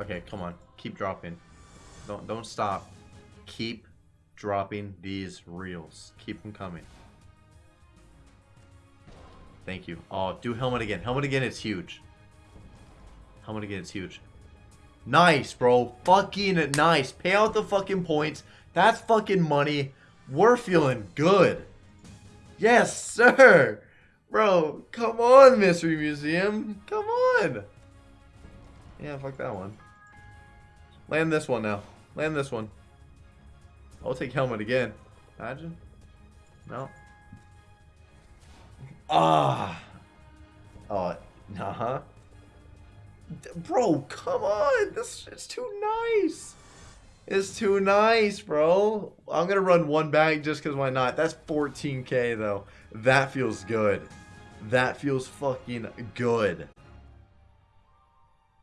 Okay, come on. Keep dropping. Don't don't stop. Keep dropping these reels. Keep them coming. Thank you. Oh, do helmet again. Helmet again, it's huge. Helmet again, it's huge. Nice, bro. Fucking nice. Pay out the fucking points. That's fucking money. We're feeling good. Yes, sir. Bro, come on, Mystery Museum. Come on. Yeah, fuck that one. Land this one now. Land this one. I'll take helmet again. Imagine. No. Ah. Oh, uh-huh. Bro, come on. This it's too nice. It's too nice, bro. I'm going to run one bag just because why not? That's 14k, though. That feels good. That feels fucking good.